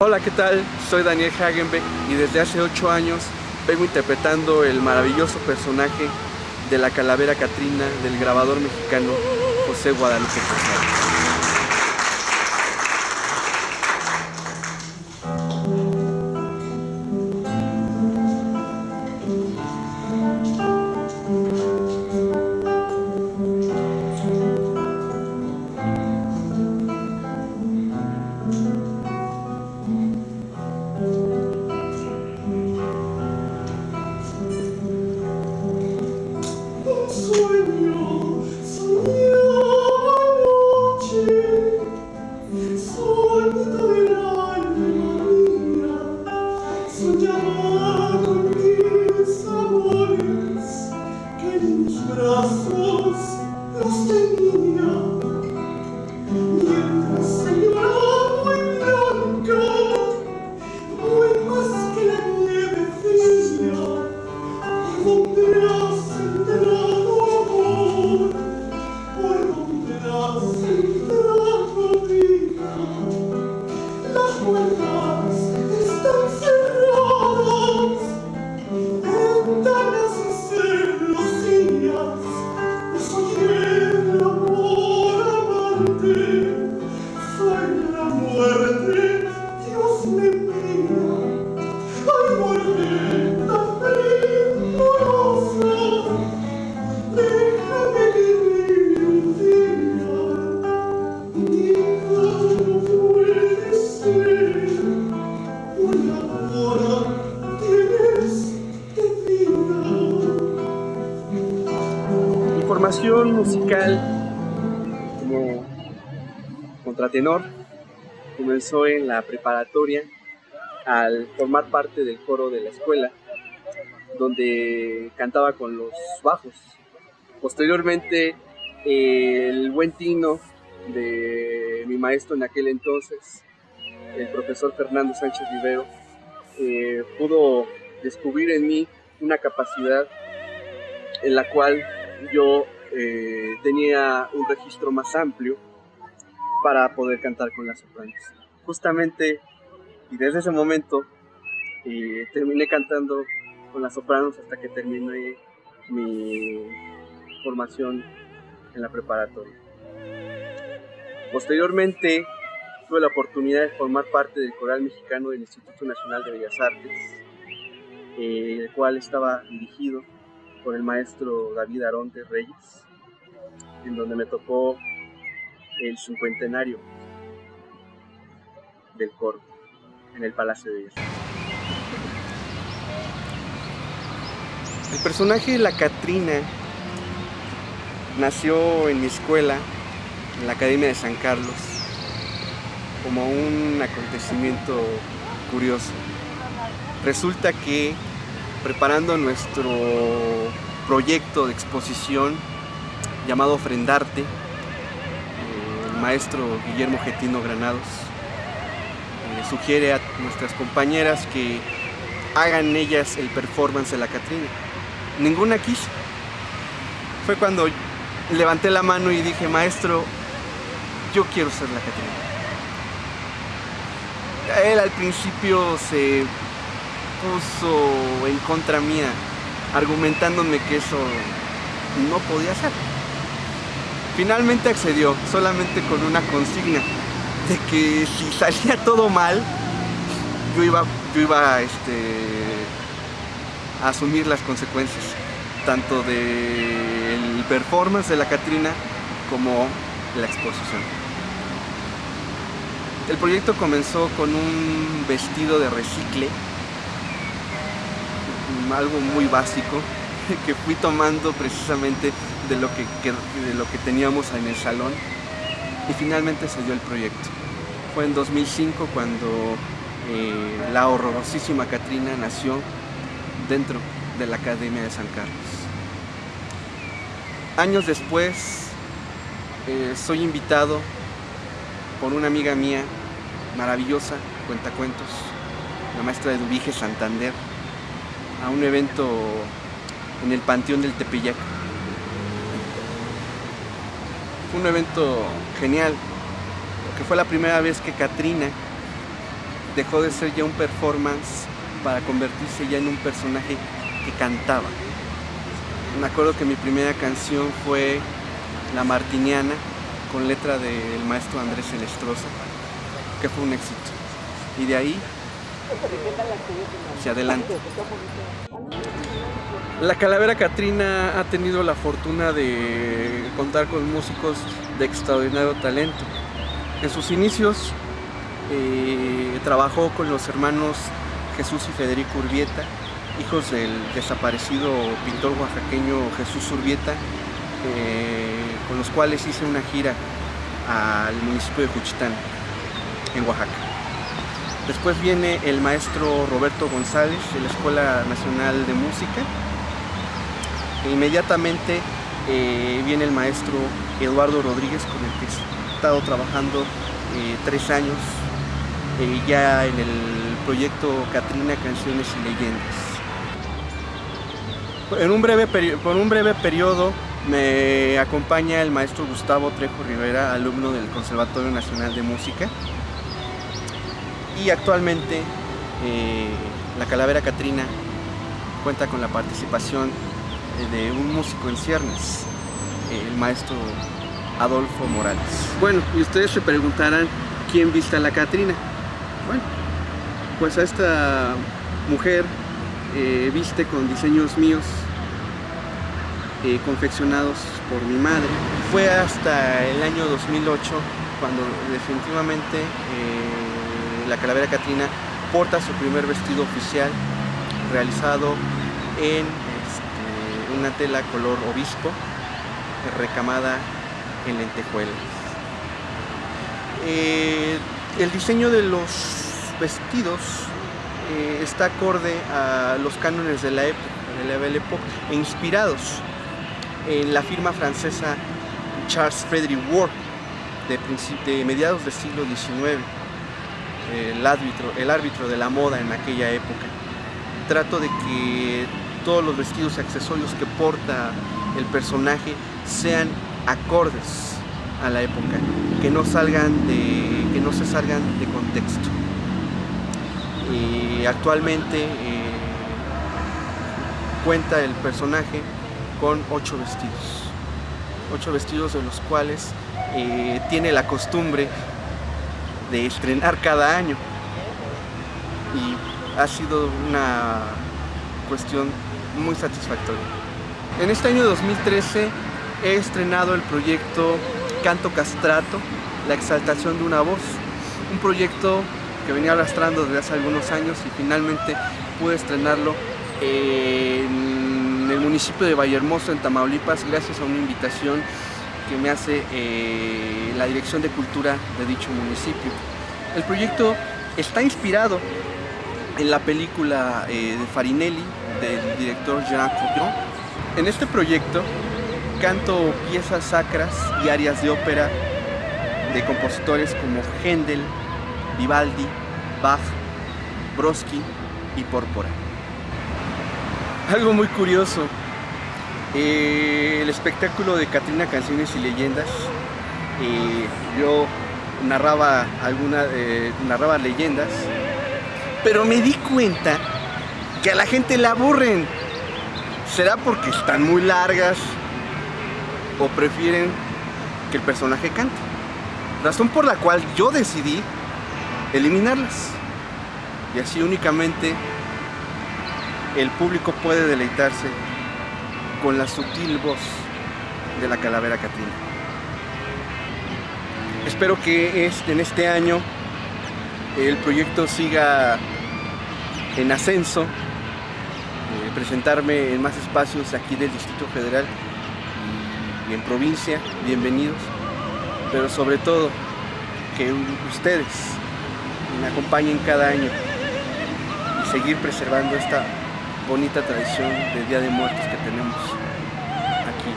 Hola, ¿qué tal? Soy Daniel Hagenbeck y desde hace 8 años vengo interpretando el maravilloso personaje de la calavera Catrina del grabador mexicano José Guadalupe. Formación musical como contratenor comenzó en la preparatoria al formar parte del coro de la escuela, donde cantaba con los bajos. Posteriormente, el buen tino de mi maestro en aquel entonces, el profesor Fernando Sánchez Rivero, eh, pudo descubrir en mí una capacidad en la cual yo eh, tenía un registro más amplio para poder cantar con las sopranos. Justamente, y desde ese momento, eh, terminé cantando con las sopranos hasta que terminé mi formación en la preparatoria. Posteriormente, tuve la oportunidad de formar parte del coral mexicano del Instituto Nacional de Bellas Artes, eh, el cual estaba dirigido por el maestro David Aronte Reyes, en donde me tocó el cincuentenario del coro en el Palacio de Artes. El personaje de la Catrina nació en mi escuela, en la Academia de San Carlos, como un acontecimiento curioso. Resulta que preparando nuestro proyecto de exposición llamado Ofrendarte, el maestro Guillermo Getino Granados eh, sugiere a nuestras compañeras que hagan ellas el performance de la Catrina. Ninguna quiso. Fue cuando levanté la mano y dije, maestro, yo quiero ser la Catrina. Él al principio se puso en contra mía, argumentándome que eso no podía ser. Finalmente accedió, solamente con una consigna, de que si salía todo mal, yo iba, yo iba este, a asumir las consecuencias, tanto del performance de la Catrina como la exposición. El proyecto comenzó con un vestido de recicle, algo muy básico, que fui tomando precisamente de lo que, de lo que teníamos en el salón y finalmente se dio el proyecto. Fue en 2005 cuando eh, la horrorosísima Catrina nació dentro de la Academia de San Carlos. Años después eh, soy invitado por una amiga mía maravillosa, cuentacuentos, la maestra de Dubige Santander, a un evento en el Panteón del Tepeyac. Fue un evento genial, porque fue la primera vez que Katrina dejó de ser ya un performance para convertirse ya en un personaje que cantaba. Me acuerdo que mi primera canción fue La Martiniana, con letra del maestro Andrés Celestrosa, que fue un éxito. Y de ahí hacia adelante. La Calavera Catrina ha tenido la fortuna de contar con músicos de extraordinario talento. En sus inicios eh, trabajó con los hermanos Jesús y Federico Urbieta, hijos del desaparecido pintor oaxaqueño Jesús Urbieta, eh, con los cuales hice una gira al municipio de Juchitán, en Oaxaca. Después viene el maestro Roberto González de la Escuela Nacional de Música. E inmediatamente eh, viene el maestro Eduardo Rodríguez con el que he estado trabajando eh, tres años eh, ya en el proyecto Catrina Canciones y Leyendas. En un breve por un breve periodo me acompaña el maestro Gustavo Trejo Rivera, alumno del Conservatorio Nacional de Música. Y actualmente eh, la Calavera Catrina cuenta con la participación de un músico en ciernes, el maestro Adolfo Morales. Bueno, y ustedes se preguntarán quién viste a la Catrina. Bueno, pues a esta mujer eh, viste con diseños míos eh, confeccionados por mi madre. Fue hasta el año 2008 cuando definitivamente eh, la Calavera Catrina porta su primer vestido oficial realizado en este, una tela color obispo recamada en lentejuelas. Eh, el diseño de los vestidos eh, está acorde a los cánones de la época, de la Belle Époque, e inspirados en la firma francesa Charles Frederick Ward de, de mediados del siglo XIX, el árbitro, el árbitro de la moda en aquella época. Trato de que todos los vestidos y accesorios que porta el personaje sean acordes a la época, que no salgan de, que no se salgan de contexto. Y actualmente eh, cuenta el personaje con ocho vestidos. Ocho vestidos de los cuales eh, tiene la costumbre de estrenar cada año. Y ha sido una cuestión muy satisfactoria. En este año 2013 he estrenado el proyecto Canto Castrato, la exaltación de una voz, un proyecto que venía arrastrando desde hace algunos años y finalmente pude estrenarlo en el municipio de Vallehermoso, en Tamaulipas, gracias a una invitación que me hace eh, la Dirección de Cultura de dicho municipio. El proyecto está inspirado en la película eh, de Farinelli del director Jean Cocteau. En este proyecto canto piezas sacras y arias de ópera de compositores como Händel, Vivaldi, Bach, Brodsky y Pórpora. Algo muy curioso, el espectáculo de Catrina Canciones y Leyendas, yo narraba, alguna, eh, narraba leyendas, pero me di cuenta que a la gente le aburren. ¿Será porque están muy largas o prefieren que el personaje cante? Razón por la cual yo decidí eliminarlas. Y así únicamente el público puede deleitarse con la sutil voz de la calavera Catrina. Espero que este, en este año el proyecto siga en ascenso, eh, presentarme en más espacios aquí del Distrito Federal y en provincia, bienvenidos, pero sobre todo que ustedes me acompañen cada año y seguir preservando esta bonita tradición de Día de Muertos que tenemos aquí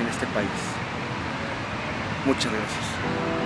en este país. Muchas gracias.